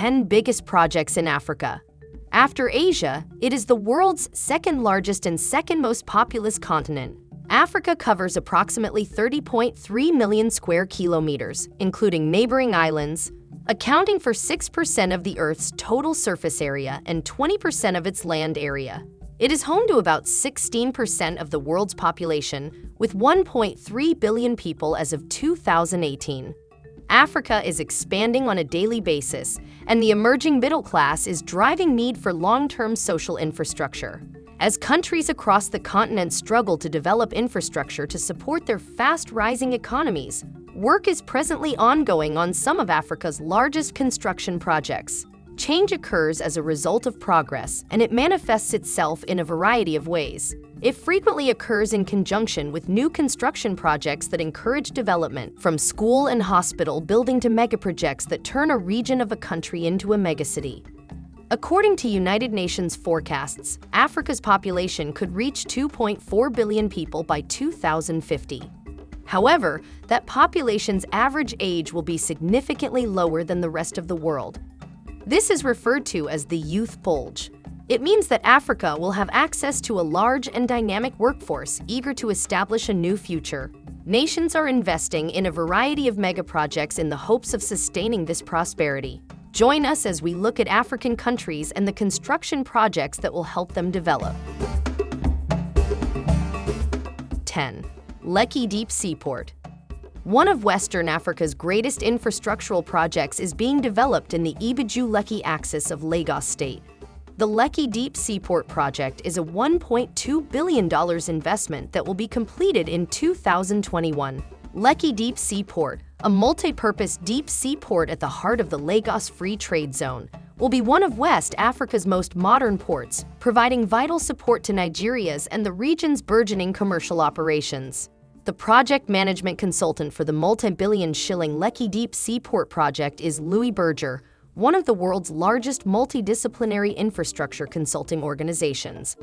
10 biggest projects in Africa. After Asia, it is the world's second largest and second most populous continent. Africa covers approximately 30.3 million square kilometers, including neighboring islands, accounting for 6% of the Earth's total surface area and 20% of its land area. It is home to about 16% of the world's population, with 1.3 billion people as of 2018. Africa is expanding on a daily basis, and the emerging middle class is driving need for long-term social infrastructure. As countries across the continent struggle to develop infrastructure to support their fast-rising economies, work is presently ongoing on some of Africa's largest construction projects. Change occurs as a result of progress, and it manifests itself in a variety of ways. It frequently occurs in conjunction with new construction projects that encourage development, from school and hospital building to megaprojects that turn a region of a country into a megacity. According to United Nations forecasts, Africa's population could reach 2.4 billion people by 2050. However, that population's average age will be significantly lower than the rest of the world, this is referred to as the youth bulge. It means that Africa will have access to a large and dynamic workforce eager to establish a new future. Nations are investing in a variety of megaprojects in the hopes of sustaining this prosperity. Join us as we look at African countries and the construction projects that will help them develop. 10. Lekki Deep Seaport one of Western Africa's greatest infrastructural projects is being developed in the Ibeju-Lekki axis of Lagos State. The Lekki Deep Seaport project is a $1.2 billion investment that will be completed in 2021. Lekki Deep Seaport, a multi-purpose deep seaport at the heart of the Lagos Free Trade Zone, will be one of West Africa's most modern ports, providing vital support to Nigeria's and the region's burgeoning commercial operations. The project management consultant for the multi-billion shilling Lekki Deep Seaport project is Louis Berger, one of the world's largest multidisciplinary infrastructure consulting organizations.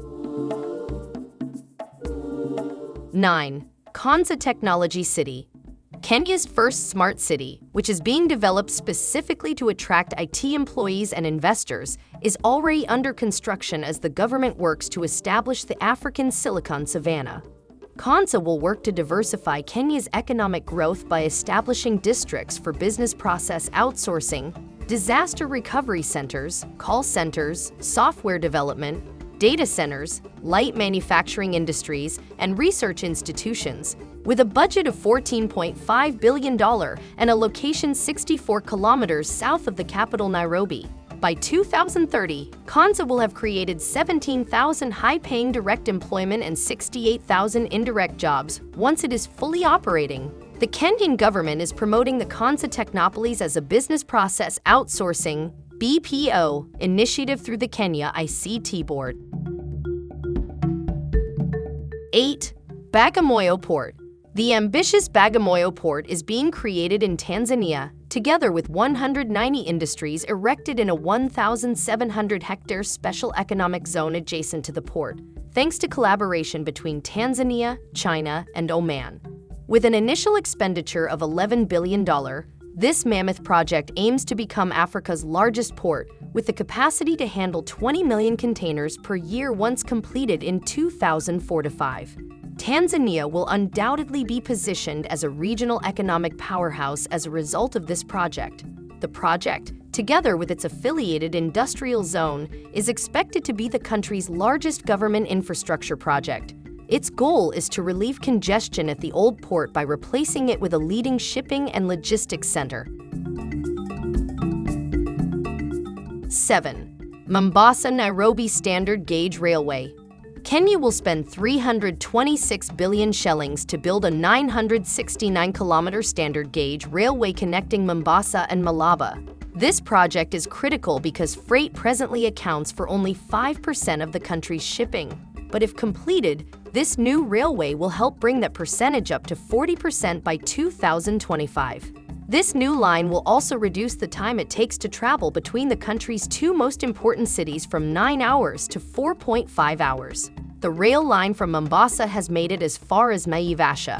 9. Konza Technology City Kenya's first smart city, which is being developed specifically to attract IT employees and investors, is already under construction as the government works to establish the African Silicon Savannah. Konza will work to diversify Kenya's economic growth by establishing districts for business process outsourcing, disaster recovery centers, call centers, software development, data centers, light manufacturing industries, and research institutions, with a budget of $14.5 billion and a location 64 kilometers south of the capital Nairobi. By 2030, Konza will have created 17,000 high-paying direct employment and 68,000 indirect jobs once it is fully operating. The Kenyan government is promoting the Konza Technopolis as a business process outsourcing BPO initiative through the Kenya ICT Board. 8. Bagamoyo Port The ambitious Bagamoyo Port is being created in Tanzania together with 190 industries erected in a 1,700-hectare special economic zone adjacent to the port, thanks to collaboration between Tanzania, China, and Oman. With an initial expenditure of $11 billion, this mammoth project aims to become Africa's largest port, with the capacity to handle 20 million containers per year once completed in 2045. Tanzania will undoubtedly be positioned as a regional economic powerhouse as a result of this project. The project, together with its affiliated industrial zone, is expected to be the country's largest government infrastructure project. Its goal is to relieve congestion at the old port by replacing it with a leading shipping and logistics center. 7. Mombasa-Nairobi Standard Gauge Railway Kenya will spend 326 billion shillings to build a 969-kilometer standard gauge railway connecting Mombasa and Malaba. This project is critical because freight presently accounts for only 5% of the country's shipping. But if completed, this new railway will help bring that percentage up to 40% by 2025. This new line will also reduce the time it takes to travel between the country's two most important cities from 9 hours to 4.5 hours. The rail line from Mombasa has made it as far as Naivasha.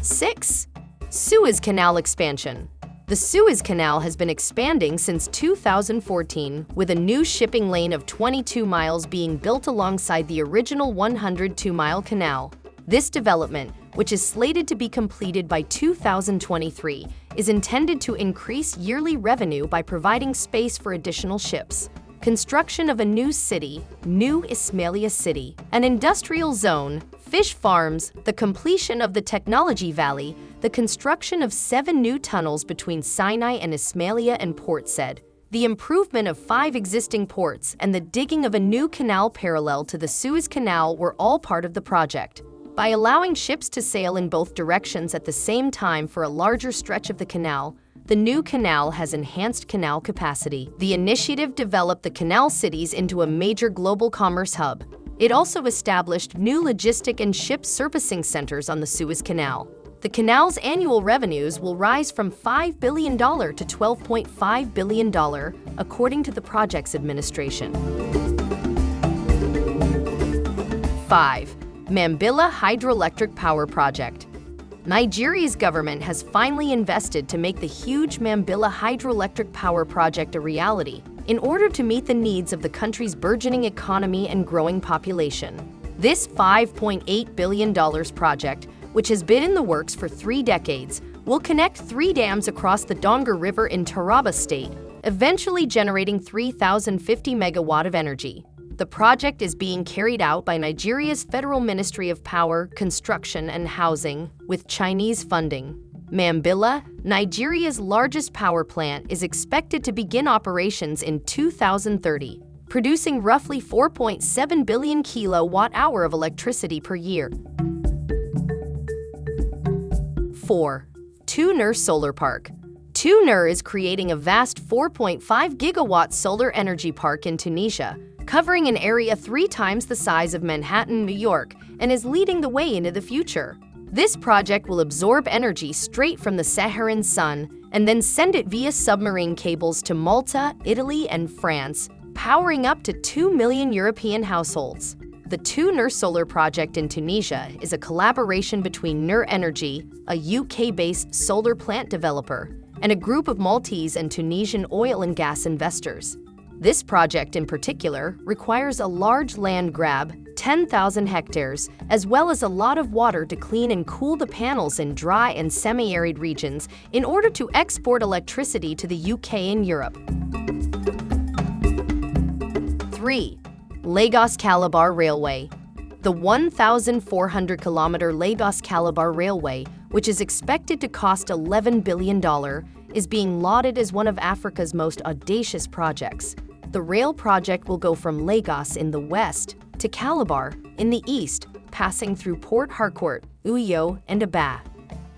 6. Suez Canal Expansion The Suez Canal has been expanding since 2014, with a new shipping lane of 22 miles being built alongside the original 102-mile canal. This development, which is slated to be completed by 2023, is intended to increase yearly revenue by providing space for additional ships. Construction of a new city, New Ismailia City, an industrial zone, fish farms, the completion of the Technology Valley, the construction of seven new tunnels between Sinai and Ismailia and Port Said, the improvement of five existing ports, and the digging of a new canal parallel to the Suez Canal were all part of the project. By allowing ships to sail in both directions at the same time for a larger stretch of the canal, the new canal has enhanced canal capacity. The initiative developed the canal cities into a major global commerce hub. It also established new logistic and ship servicing centers on the Suez Canal. The canal's annual revenues will rise from $5 billion to $12.5 billion, according to the project's administration. 5. Mambilla Hydroelectric Power Project Nigeria's government has finally invested to make the huge Mambilla hydroelectric power project a reality in order to meet the needs of the country's burgeoning economy and growing population. This $5.8 billion project which has been in the works for three decades, will connect three dams across the Donga River in Taraba State, eventually generating 3,050 megawatt of energy. The project is being carried out by Nigeria's Federal Ministry of Power, Construction and Housing with Chinese funding. Mambilla, Nigeria's largest power plant, is expected to begin operations in 2030, producing roughly 4.7 billion kilowatt-hour of electricity per year. 4. TuNur Solar Park TuNur is creating a vast 4.5 gigawatt solar energy park in Tunisia, covering an area three times the size of Manhattan, New York, and is leading the way into the future. This project will absorb energy straight from the Saharan sun and then send it via submarine cables to Malta, Italy, and France, powering up to 2 million European households. The TuNur Solar Project in Tunisia is a collaboration between Nur Energy, a UK-based solar plant developer, and a group of Maltese and Tunisian oil and gas investors. This project in particular requires a large land grab, 10,000 hectares, as well as a lot of water to clean and cool the panels in dry and semi-arid regions in order to export electricity to the UK and Europe. 3. Lagos Calabar Railway. The 1,400 kilometer Lagos Calabar Railway, which is expected to cost $11 billion, is being lauded as one of Africa's most audacious projects. The rail project will go from Lagos in the west to Calabar in the east, passing through Port Harcourt, Uyo, and Aba.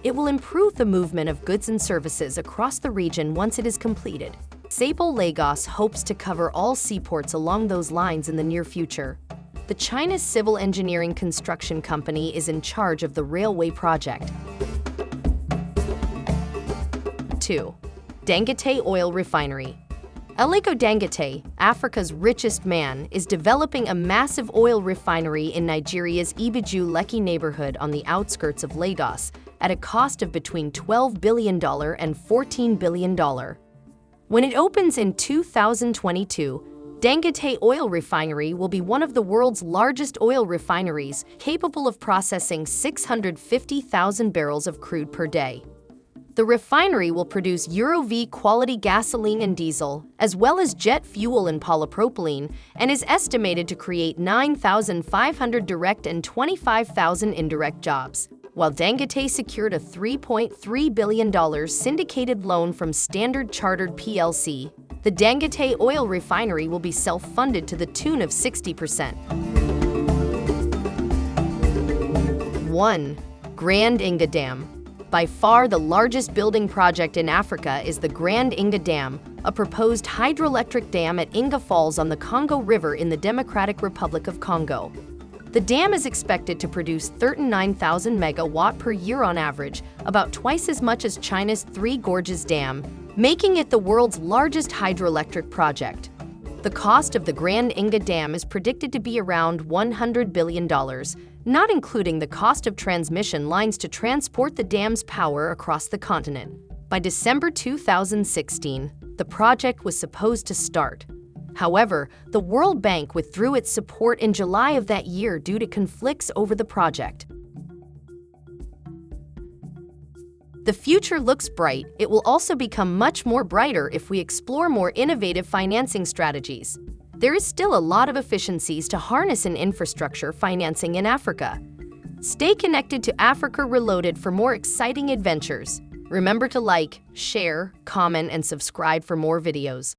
It will improve the movement of goods and services across the region once it is completed. Sable Lagos hopes to cover all seaports along those lines in the near future. The China's civil engineering construction company is in charge of the railway project. 2. Dangote Oil Refinery Aliko Dangote, Africa's richest man, is developing a massive oil refinery in Nigeria's Ibeju Lekki neighborhood on the outskirts of Lagos at a cost of between $12 billion and $14 billion. When it opens in 2022, Dangote Oil Refinery will be one of the world's largest oil refineries, capable of processing 650,000 barrels of crude per day. The refinery will produce Euro V quality gasoline and diesel, as well as jet fuel and polypropylene, and is estimated to create 9,500 direct and 25,000 indirect jobs while Dangote secured a $3.3 billion syndicated loan from Standard Chartered plc. The Dangote oil refinery will be self-funded to the tune of 60%. 1. Grand Inga Dam by far the largest building project in Africa is the Grand Inga Dam, a proposed hydroelectric dam at Inga Falls on the Congo River in the Democratic Republic of Congo. The dam is expected to produce 39,000 megawatt per year on average, about twice as much as China's Three Gorges Dam, making it the world's largest hydroelectric project. The cost of the Grand Inga Dam is predicted to be around $100 billion, not including the cost of transmission lines to transport the dam's power across the continent. By December 2016, the project was supposed to start. However, the World Bank withdrew its support in July of that year due to conflicts over the project. The future looks bright. It will also become much more brighter if we explore more innovative financing strategies. There is still a lot of efficiencies to harness in infrastructure financing in Africa. Stay connected to Africa Reloaded for more exciting adventures. Remember to like, share, comment, and subscribe for more videos.